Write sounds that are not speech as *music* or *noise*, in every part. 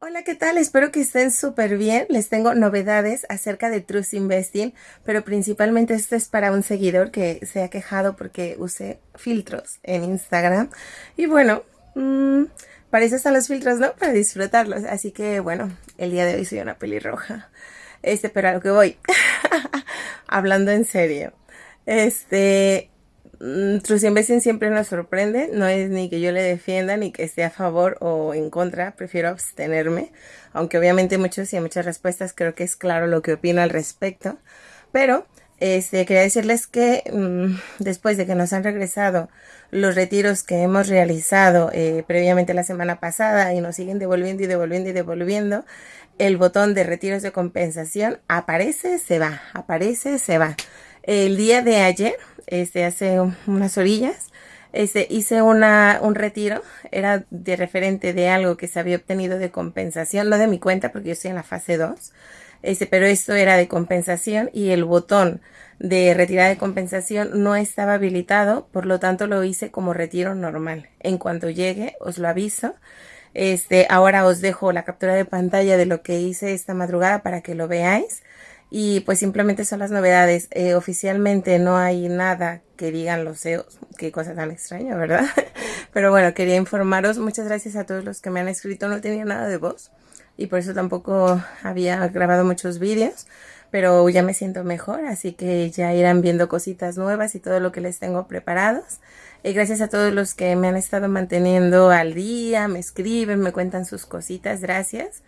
Hola, ¿qué tal? Espero que estén súper bien. Les tengo novedades acerca de Trust Investing, pero principalmente esto es para un seguidor que se ha quejado porque usé filtros en Instagram. Y bueno, mmm, para los filtros, ¿no? Para disfrutarlos. Así que bueno, el día de hoy soy una pelirroja. Este, pero a lo que voy. *laughs* Hablando en serio. Este, Mm, Trust Investing siempre nos sorprende, no es ni que yo le defienda ni que esté a favor o en contra, prefiero abstenerme, aunque obviamente muchos y muchas respuestas. Creo que es claro lo que opino al respecto, pero este, quería decirles que mmm, después de que nos han regresado los retiros que hemos realizado eh, previamente la semana pasada y nos siguen devolviendo y devolviendo y devolviendo, el botón de retiros de compensación aparece, se va, aparece, se va. El día de ayer este, hace unas orillas, este, hice una, un retiro, era de referente de algo que se había obtenido de compensación, no de mi cuenta porque yo estoy en la fase 2, este, pero esto era de compensación y el botón de retirada de compensación no estaba habilitado, por lo tanto lo hice como retiro normal. En cuanto llegue, os lo aviso. Este, ahora os dejo la captura de pantalla de lo que hice esta madrugada para que lo veáis y pues simplemente son las novedades. Eh, oficialmente no hay nada que digan los CEOs. Qué cosa tan extraña, ¿verdad? *laughs* Pero bueno, quería informaros. Muchas gracias a todos los que me han escrito. No tenía nada de voz y por eso tampoco había grabado muchos vídeos. Pero ya me siento mejor, así que ya irán viendo cositas nuevas y todo lo que les tengo preparados. Y gracias a todos los que me han estado manteniendo al día, me escriben, me cuentan sus cositas. Gracias.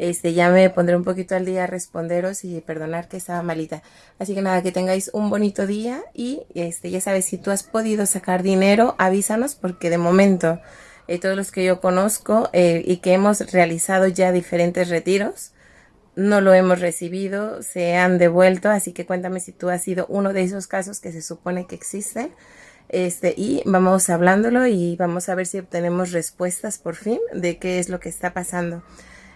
Este, ya me pondré un poquito al día a responderos y perdonar que estaba malita. Así que nada, que tengáis un bonito día y este, ya sabes, si tú has podido sacar dinero, avísanos porque de momento eh, todos los que yo conozco eh, y que hemos realizado ya diferentes retiros, no lo hemos recibido, se han devuelto, así que cuéntame si tú has sido uno de esos casos que se supone que existen. Este, y vamos hablándolo y vamos a ver si obtenemos respuestas por fin de qué es lo que está pasando.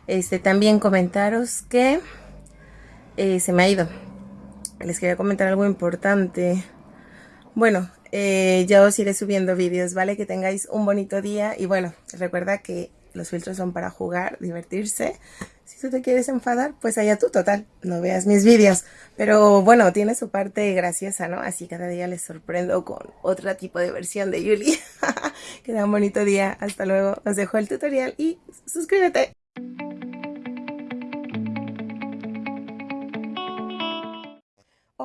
Este, también comentaros que eh, se me ha ido. Les quería comentar algo importante. Bueno, eh, ya os iré subiendo vídeos, ¿vale? Que tengáis un bonito día y bueno, recuerda que los filtros son para jugar, divertirse. Si tú te quieres enfadar, pues allá tú, total, no veas mis vídeos. Pero bueno, tiene su parte graciosa, ¿no? Así cada día les sorprendo con otro tipo de versión de Yuli. *laughs* que un bonito día, hasta luego. Os dejo el tutorial y suscríbete.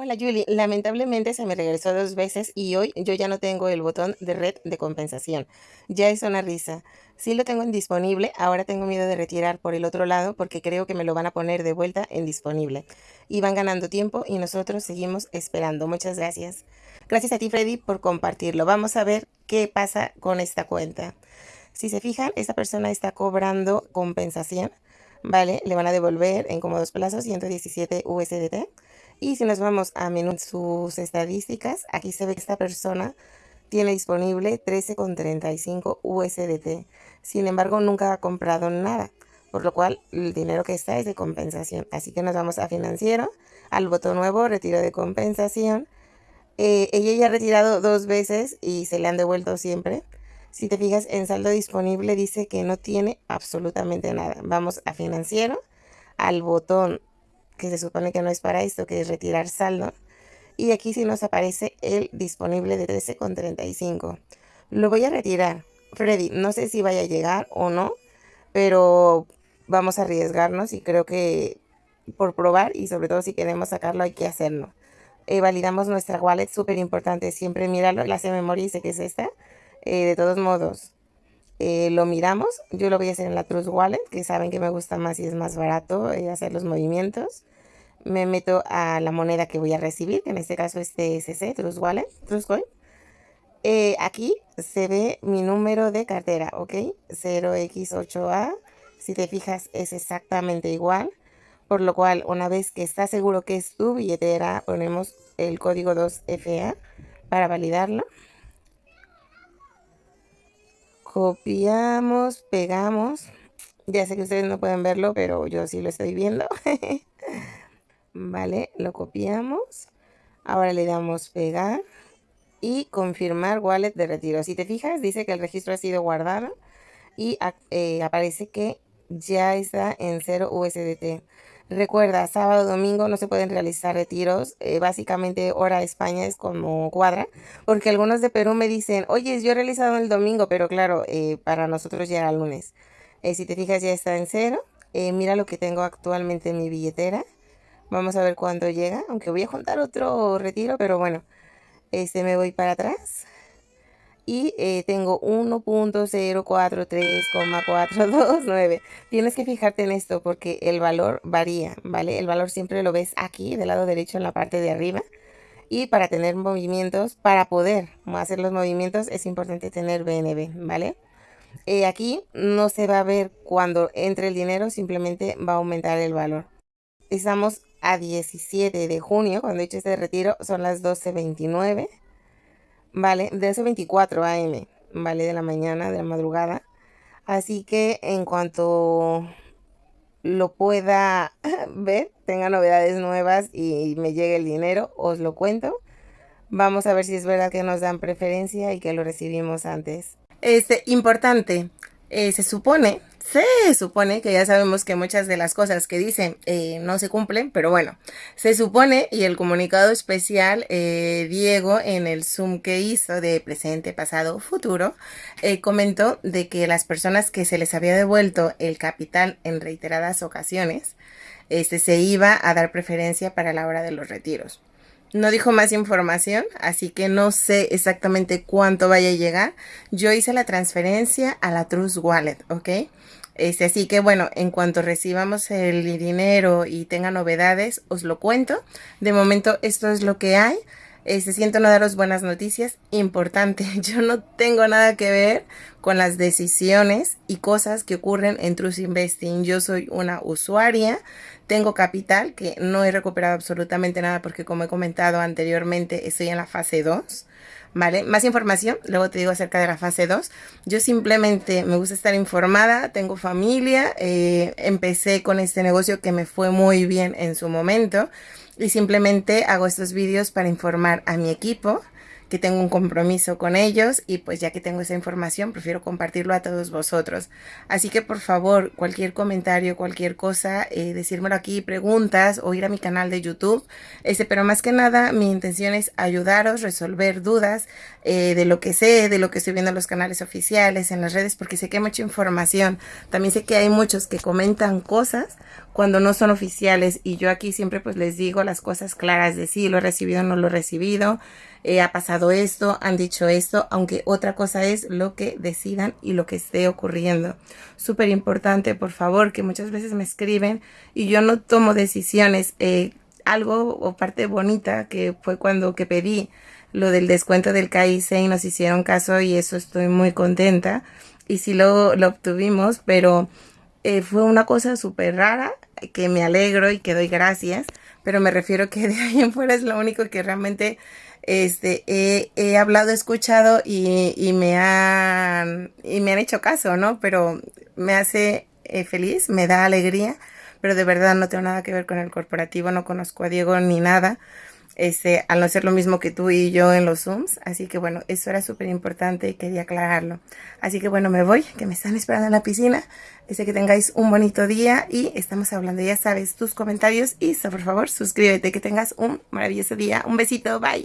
Hola Julie, lamentablemente se me regresó dos veces y hoy yo ya no tengo el botón de red de compensación. Ya es una risa. Sí lo tengo en disponible, ahora tengo miedo de retirar por el otro lado porque creo que me lo van a poner de vuelta en disponible. Y van ganando tiempo y nosotros seguimos esperando. Muchas gracias. Gracias a ti Freddy por compartirlo. Vamos a ver qué pasa con esta cuenta. Si se fijan, esta persona está cobrando compensación, ¿vale? Le van a devolver en cómodos plazos 117 USDT y si nos vamos a menú sus estadísticas, aquí se ve que esta persona tiene disponible 13,35 USDT. Sin embargo, nunca ha comprado nada, por lo cual el dinero que está es de compensación. Así que nos vamos a financiero, al botón nuevo, retiro de compensación. Eh, ella ya ha retirado dos veces y se le han devuelto siempre. Si te fijas en saldo disponible dice que no tiene absolutamente nada. Vamos a financiero, al botón que se supone que no es para esto, que es retirar saldo. Y aquí sí nos aparece el disponible de 13,35. Lo voy a retirar. Freddy, no sé si vaya a llegar o no, pero vamos a arriesgarnos y creo que por probar y sobre todo si queremos sacarlo hay que hacerlo. Eh, validamos nuestra wallet, súper importante, siempre mirarlo, la se memoria dice que es esta. Eh, de todos modos, eh, lo miramos. Yo lo voy a hacer en la Trust Wallet, que saben que me gusta más y es más barato hacer los movimientos me meto a la moneda que voy a recibir, que en este caso es TSC, Trust Wallet, Trustcoin. Eh, aquí se ve mi número de cartera, ¿ok? 0x8a, si te fijas es exactamente igual, por lo cual una vez que está seguro que es tu billetera, ponemos el código 2FA para validarlo. Copiamos, pegamos. Ya sé que ustedes no pueden verlo, pero yo sí lo estoy viendo. *laughs* ¿vale? Lo copiamos. Ahora le damos pegar y confirmar wallet de retiro. Si te fijas, dice que el registro ha sido guardado y eh, aparece que ya está en 0 USDT. Recuerda, sábado, domingo no se pueden realizar retiros. Eh, básicamente hora España es como cuadra. Porque algunos de Perú me dicen, oye, yo he realizado el domingo, pero claro, eh, para nosotros ya era lunes. Si te fijas ya está en cero. mira lo que tengo actualmente en mi billetera. Vamos a ver cuándo llega. Aunque voy a juntar otro retiro, pero bueno. Este me voy para atrás y eh, tengo 1.043429. *laughs* Tienes que fijarte en esto porque el valor varía, ¿vale? El valor siempre lo ves aquí, del lado derecho en la parte de arriba. Y para tener movimientos, para poder hacer los movimientos, es importante tener BNB, ¿vale? Eh, aquí no se va a ver cuando entre el dinero, simplemente va a aumentar el valor. Estamos a 17 de junio, cuando he hecho este retiro, son las 12.29 ¿vale? De ese 24 AM, ¿vale? De la mañana, de la madrugada. Así que en cuanto lo pueda *laughs* ver, tenga novedades nuevas y me llegue el dinero, os lo cuento. Vamos a ver si es verdad que nos dan preferencia y que lo recibimos antes. Este, importante, eh, se supone se supone que ya sabemos que muchas de las cosas que dicen eh, no se cumplen, pero bueno, se supone y el comunicado especial eh, Diego en el Zoom que hizo de presente, pasado, futuro, eh, comentó de que las personas que se les había devuelto el capital en reiteradas ocasiones, este, se iba a dar preferencia para la hora de los retiros. No dijo más información, así que no sé exactamente cuánto vaya a llegar. Yo hice la transferencia a la Trust Wallet, ¿ok? Este, así que bueno, en cuanto recibamos el dinero y tenga novedades, os lo cuento. De momento esto es lo que hay. Este, siento no daros buenas noticias. Importante, *laughs* yo no tengo nada que ver con las decisiones y cosas que ocurren en Trust Investing. Yo soy una usuaria, tengo capital que no he recuperado absolutamente nada porque como he comentado anteriormente estoy en la fase 2. ¿vale? Más información, luego te digo acerca de la fase 2. Yo simplemente me gusta estar informada, tengo familia, eh, empecé con este negocio que me fue muy bien en su momento y simplemente hago estos vídeos para informar a mi equipo que tengo un compromiso con ellos y pues ya que tengo esa información prefiero compartirlo a todos vosotros. Así que por favor cualquier comentario, cualquier cosa, eh, decírmelo aquí, preguntas o ir a mi canal de YouTube. Este, pero más que nada mi intención es ayudaros, resolver dudas eh, de lo que sé, de lo que estoy viendo en los canales oficiales, en las redes, porque sé que hay mucha información. También sé que hay muchos que comentan cosas cuando no son oficiales y yo aquí siempre pues les digo las cosas claras de si lo he recibido o no lo he recibido, eh, ha pasado esto, han dicho esto, aunque otra cosa es lo que decidan y lo que esté ocurriendo. Súper importante, por favor, que muchas veces me escriben y yo no tomo decisiones. Eh, algo o parte bonita que fue cuando que pedí lo del descuento del KIC y nos hicieron caso y eso estoy muy contenta. Y sí lo, lo obtuvimos, pero eh, fue una cosa súper rara que me alegro y que doy gracias, pero me refiero que de ahí en fuera es lo único que realmente este, he, hablado, he escuchado y, me han, y me han hecho caso, ¿no? Pero me hace eh, feliz, me da alegría, pero de verdad no tengo nada que ver con el corporativo, no conozco a Diego ni nada este, al no ser lo mismo que tú y yo en los Zooms. Así que bueno, eso era súper importante y quería aclararlo. Así que bueno, me voy, que me están esperando en la piscina. Deseo que tengáis un bonito día y estamos hablando, ya sabes, tus comentarios y por favor suscríbete, que tengas un maravilloso día. Un besito, bye.